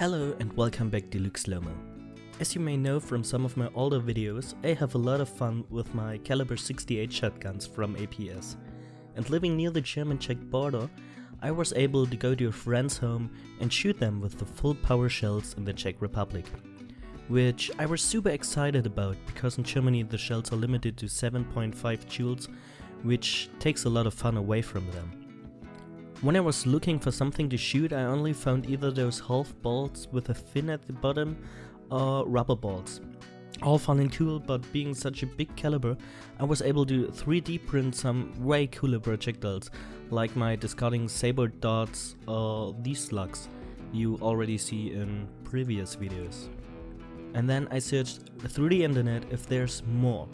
Hello and welcome back to Luke Slowmo. As you may know from some of my older videos, I have a lot of fun with my caliber 68 shotguns from APS. And living near the German-Czech border, I was able to go to a friend's home and shoot them with the full power shells in the Czech Republic. Which I was super excited about because in Germany the shells are limited to 7.5 joules, which takes a lot of fun away from them. When I was looking for something to shoot, I only found either those half bolts with a fin at the bottom or rubber bolts. All fun and cool, but being such a big caliber, I was able to 3D print some way cooler projectiles, like my discarding sabot darts or these slugs you already see in previous videos. And then I searched through the internet if there's more.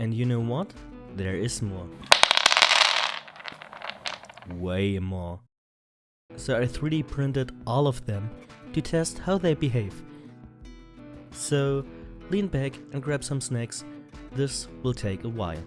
And you know what? There is more way more. So I 3D printed all of them to test how they behave. So lean back and grab some snacks, this will take a while.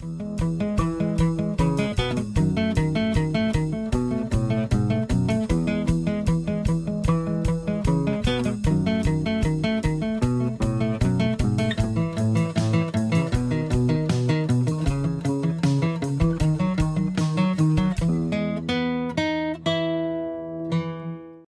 Thank you.